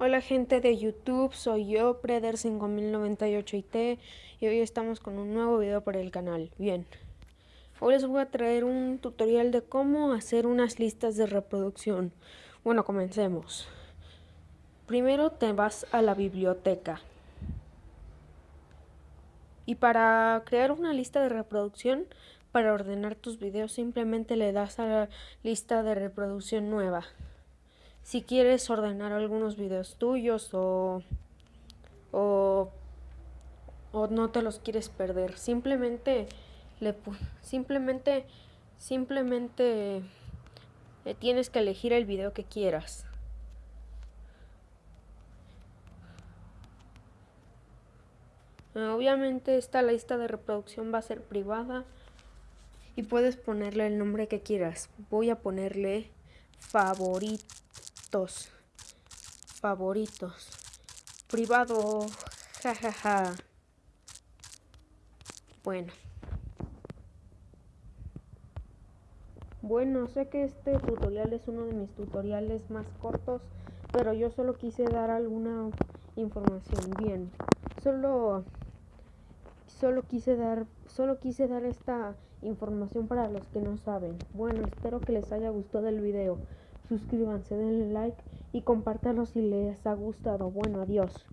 Hola gente de YouTube, soy yo, Preder5098IT y hoy estamos con un nuevo video para el canal. Bien, hoy les voy a traer un tutorial de cómo hacer unas listas de reproducción. Bueno, comencemos. Primero te vas a la biblioteca. Y para crear una lista de reproducción, para ordenar tus videos, simplemente le das a la lista de reproducción nueva si quieres ordenar algunos videos tuyos o, o, no te los quieres perder. Simplemente le simplemente simplemente eh, tienes que elegir el video que quieras. Obviamente esta lista de reproducción va a ser privada y puedes ponerle el nombre que quieras. Voy a ponerle favorito favoritos. Privado. Jajaja. Bueno. Bueno, sé que este tutorial es uno de mis tutoriales más cortos, pero yo solo quise dar alguna información. Bien, solo solo quise dar solo quise dar esta información para los que no saben. Bueno, espero que les haya gustado el video suscríbanse, denle like y compártanlo si les ha gustado. Bueno, adiós.